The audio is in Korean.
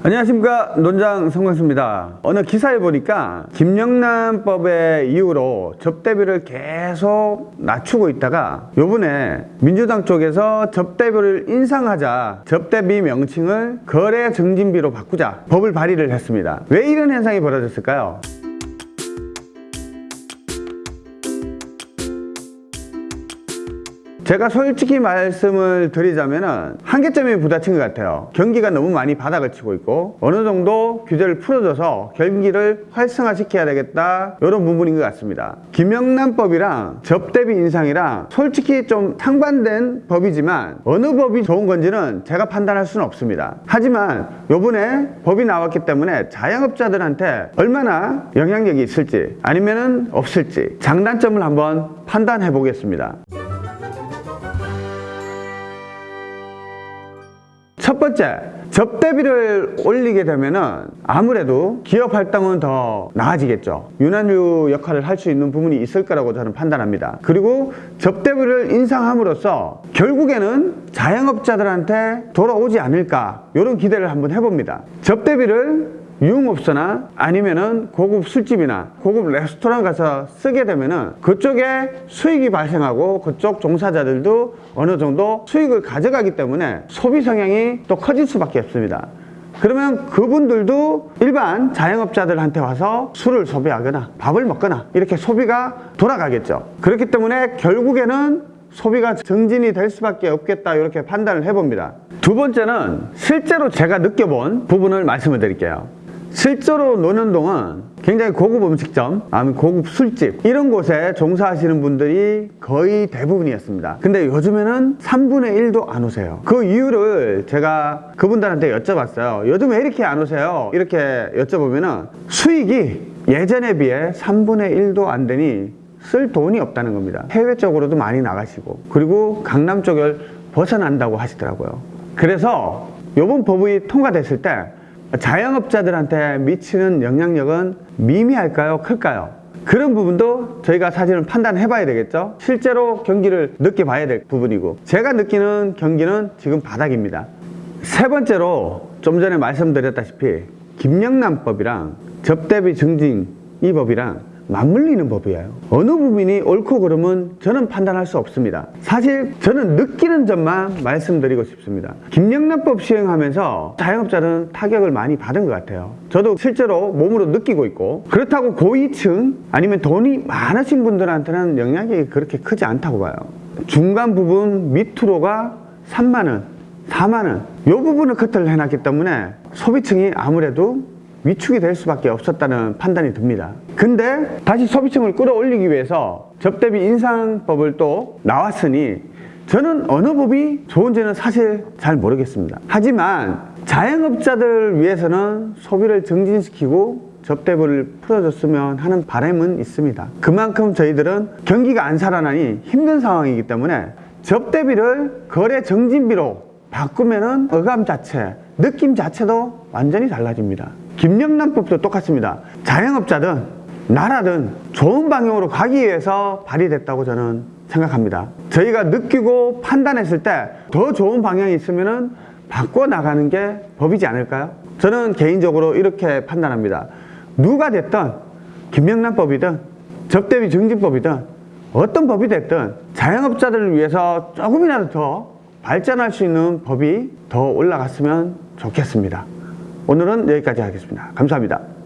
안녕하십니까. 논장 성광수입니다. 어느 기사에 보니까 김영란법의 이후로 접대비를 계속 낮추고 있다가 요번에 민주당 쪽에서 접대비를 인상하자 접대비 명칭을 거래 증진비로 바꾸자 법을 발의를 했습니다. 왜 이런 현상이 벌어졌을까요? 제가 솔직히 말씀을 드리자면 한계점이 부딪힌 것 같아요. 경기가 너무 많이 바닥을 치고 있고 어느 정도 규제를 풀어줘서 경기를 활성화시켜야 되겠다 이런 부분인 것 같습니다. 김영란법이랑 접대비 인상이랑 솔직히 좀 상반된 법이지만 어느 법이 좋은 건지는 제가 판단할 수는 없습니다. 하지만 요번에 법이 나왔기 때문에 자영업자들한테 얼마나 영향력이 있을지 아니면 없을지 장단점을 한번 판단해 보겠습니다 번째, 접대비를 올리게 되면은 아무래도 기업 활동은 더 나아지겠죠. 윤활유 역할을 할 수 있는 부분이 있을 거라고 저는 판단합니다. 그리고 접대비를 인상함으로써 결국에는 자영업자들한테 돌아오지 않을까 이런 기대를 한번 해봅니다. 접대비를 유흥업소나 아니면은 고급 술집이나 고급 레스토랑 가서 쓰게 되면은 그쪽에 수익이 발생하고 그쪽 종사자들도 어느 정도 수익을 가져가기 때문에 소비 성향이 또 커질 수밖에 없습니다. 그러면 그분들도 일반 자영업자들한테 와서 술을 소비하거나 밥을 먹거나 이렇게 소비가 돌아가겠죠. 그렇기 때문에 결국에는 소비가 정진이 될 수밖에 없겠다 이렇게 판단을 해봅니다. 두 번째는 실제로 제가 느껴본 부분을 말씀을 드릴게요. 실제로 노는 동안 굉장히 고급 음식점, 아니면 고급 술집 이런 곳에 종사하시는 분들이 거의 대부분이었습니다. 근데 요즘에는 3분의 1도 안 오세요. 그 이유를 제가 그분들한테 여쭤봤어요. 요즘 왜 이렇게 안 오세요? 이렇게 여쭤보면은 수익이 예전에 비해 3분의 1도 안 되니 쓸 돈이 없다는 겁니다. 해외 쪽으로도 많이 나가시고 그리고 강남 쪽을 벗어난다고 하시더라고요. 그래서 이번 법이 통과됐을 때 자영업자들한테 미치는 영향력은 미미할까요? 클까요? 그런 부분도 저희가 사실은 판단해 봐야 되겠죠 실제로 경기를 느껴봐야 될 부분이고 제가 느끼는 경기는 지금 바닥입니다 세 번째로 좀 전에 말씀드렸다시피 김영란법이랑 접대비 증진 이 법이랑 맞물리는 법이에요. 어느 부분이 옳고 그름은 저는 판단할 수 없습니다. 사실 저는 느끼는 점만 말씀드리고 싶습니다. 김영란법 시행하면서 자영업자는 타격을 많이 받은 것 같아요. 저도 실제로 몸으로 느끼고 있고 그렇다고 고위층 아니면 돈이 많으신 분들한테는 영향이 그렇게 크지 않다고 봐요. 중간 부분 밑으로가 3만원 4만원 이 부분을 커트를 해놨기 때문에 소비층이 아무래도 위축이 될 수밖에 없었다는 판단이 듭니다. 근데 다시 소비층을 끌어올리기 위해서 접대비 인상법을 또 나왔으니 저는 어느 법이 좋은지는 사실 잘 모르겠습니다. 하지만 자영업자들 위해서는 소비를 증진시키고 접대비를 풀어줬으면 하는 바람은 있습니다. 그만큼 저희들은 경기가 안 살아나니 힘든 상황이기 때문에 접대비를 거래 정진비로 바꾸면 은 어감 자체, 느낌 자체도 완전히 달라집니다 김영란법도 똑같습니다. 자영업자든 나라든 좋은 방향으로 가기 위해서 발의됐다고 저는 생각합니다. 저희가 느끼고 판단했을 때 더 좋은 방향이 있으면 바꿔나가는 게 법이지 않을까요? 저는 개인적으로 이렇게 판단합니다. 누가 됐든 김영란법이든 접대비 증진법이든 어떤 법이 됐든 자영업자들을 위해서 조금이라도 더 발전할 수 있는 법이 더 올라갔으면 좋겠습니다. 오늘은 여기까지 하겠습니다. 감사합니다.